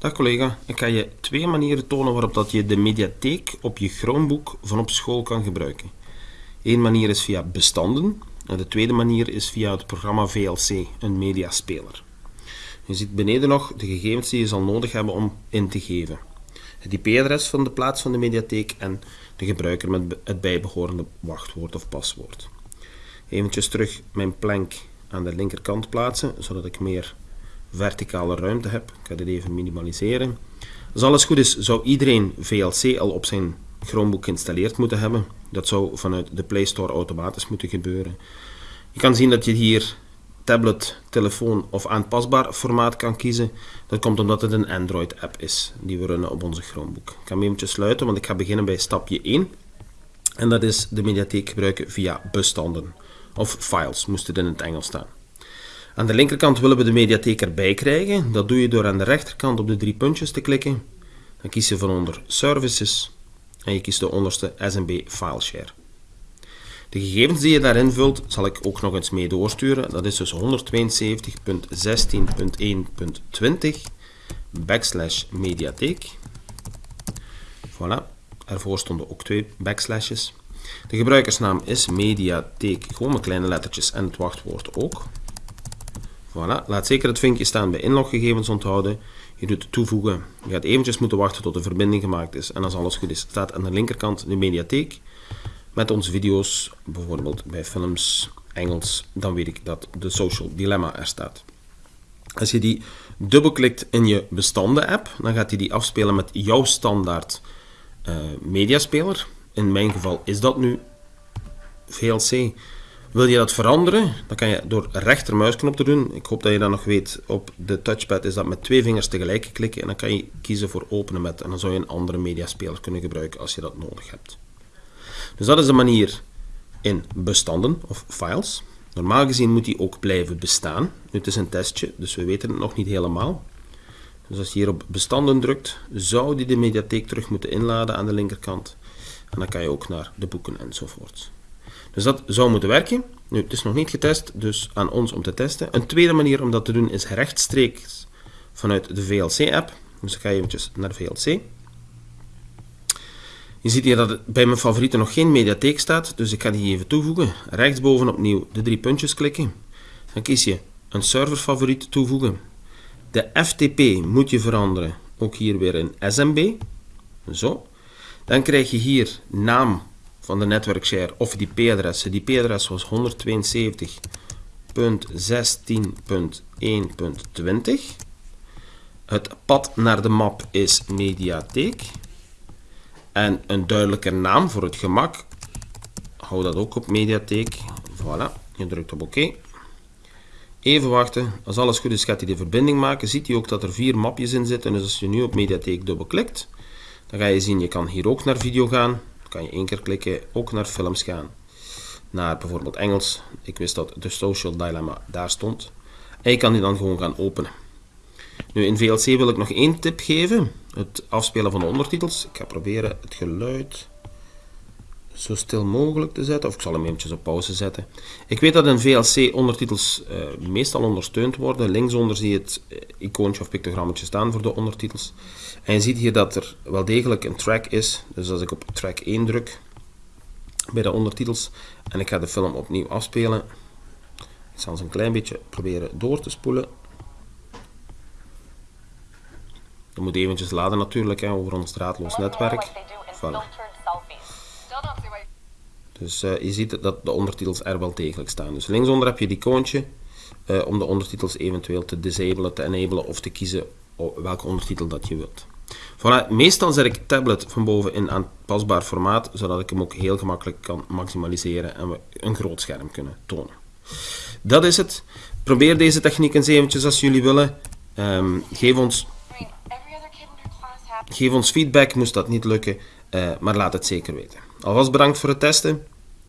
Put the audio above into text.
Dag collega, ik ga je twee manieren tonen waarop dat je de mediatheek op je Chromebook van op school kan gebruiken. Eén manier is via bestanden en de tweede manier is via het programma VLC, een mediaspeler. Je ziet beneden nog de gegevens die je zal nodig hebben om in te geven. Het IP-adres van de plaats van de mediatheek en de gebruiker met het bijbehorende wachtwoord of paswoord. Eventjes terug mijn plank aan de linkerkant plaatsen, zodat ik meer verticale ruimte heb. Ik ga dit even minimaliseren. Als alles goed is, zou iedereen VLC al op zijn Chromebook geïnstalleerd moeten hebben. Dat zou vanuit de Play Store automatisch moeten gebeuren. Je kan zien dat je hier tablet, telefoon of aanpasbaar formaat kan kiezen. Dat komt omdat het een Android-app is die we runnen op onze Chromebook. Ik ga hem eventjes sluiten, want ik ga beginnen bij stapje 1. En dat is de mediatheek gebruiken via bestanden. Of files, moest het in het Engels staan. Aan de linkerkant willen we de mediatheek erbij krijgen. Dat doe je door aan de rechterkant op de drie puntjes te klikken. Dan kies je van onder Services en je kiest de onderste SMB Fileshare. De gegevens die je daarin vult, zal ik ook nog eens mee doorsturen. Dat is dus 172.16.1.20 backslash mediatheek. Voilà, ervoor stonden ook twee backslashes. De gebruikersnaam is mediatheek, gewoon met kleine lettertjes en het wachtwoord ook. Voilà, laat zeker het vinkje staan bij inloggegevens onthouden. Je doet toevoegen. Je gaat eventjes moeten wachten tot de verbinding gemaakt is. En als alles goed is, staat aan de linkerkant de mediatheek. Met onze video's, bijvoorbeeld bij films, Engels, dan weet ik dat de Social Dilemma er staat. Als je die dubbelklikt in je bestanden-app, dan gaat hij die afspelen met jouw standaard uh, mediaspeler. In mijn geval is dat nu VLC. Wil je dat veranderen, dan kan je door rechtermuisknop te doen. Ik hoop dat je dat nog weet. Op de touchpad is dat met twee vingers tegelijk klikken en dan kan je kiezen voor openen met. En dan zou je een andere mediaspeler kunnen gebruiken als je dat nodig hebt. Dus dat is de manier in bestanden of files. Normaal gezien moet die ook blijven bestaan. Nu, het is een testje, dus we weten het nog niet helemaal. Dus als je hier op bestanden drukt, zou die de mediatheek terug moeten inladen aan de linkerkant. En dan kan je ook naar de boeken enzovoort. Dus dat zou moeten werken. Nu, het is nog niet getest, dus aan ons om te testen. Een tweede manier om dat te doen is rechtstreeks vanuit de VLC-app. Dus ik ga eventjes naar VLC. Je ziet hier dat bij mijn favorieten nog geen mediatheek staat, dus ik ga die even toevoegen. Rechtsboven opnieuw de drie puntjes klikken. Dan kies je een serverfavoriet toevoegen. De FTP moet je veranderen, ook hier weer in SMB. Zo. Dan krijg je hier naam van de netwerkshare of die IP-adres. Die IP-adres was 172.16.1.20. Het pad naar de map is mediatheek. En een duidelijke naam voor het gemak. Hou dat ook op mediatheek. Voilà, je drukt op oké. Even wachten. Als alles goed is gaat hij de verbinding maken. Ziet hij ook dat er vier mapjes in zitten. Dus als je nu op mediatheek dubbelklikt, dan ga je zien, je kan hier ook naar video gaan. Kan je één keer klikken, ook naar films gaan. Naar bijvoorbeeld Engels. Ik wist dat de Social Dilemma daar stond. En je kan die dan gewoon gaan openen. Nu, in VLC wil ik nog één tip geven. Het afspelen van de ondertitels. Ik ga proberen het geluid zo stil mogelijk te zetten. Of ik zal hem eventjes op pauze zetten. Ik weet dat in VLC ondertitels uh, meestal ondersteund worden. Linksonder zie je het uh, icoontje of pictogrammetje staan voor de ondertitels. En je ziet hier dat er wel degelijk een track is. Dus als ik op track 1 druk bij de ondertitels en ik ga de film opnieuw afspelen. Ik zal eens een klein beetje proberen door te spoelen. Dat moet eventjes laden natuurlijk, hè, over ons draadloos netwerk. Voilà. Dus uh, je ziet dat de ondertitels er wel degelijk staan. Dus linksonder heb je die icoontje uh, om de ondertitels eventueel te disablen, te enablen of te kiezen welke ondertitel dat je wilt. Voilà, meestal zet ik tablet van boven in aanpasbaar formaat, zodat ik hem ook heel gemakkelijk kan maximaliseren en we een groot scherm kunnen tonen. Dat is het. Probeer deze techniek eens eventjes als jullie willen. Um, geef ons Geef ons feedback, moest dat niet lukken, uh, maar laat het zeker weten. Alvast bedankt voor het testen.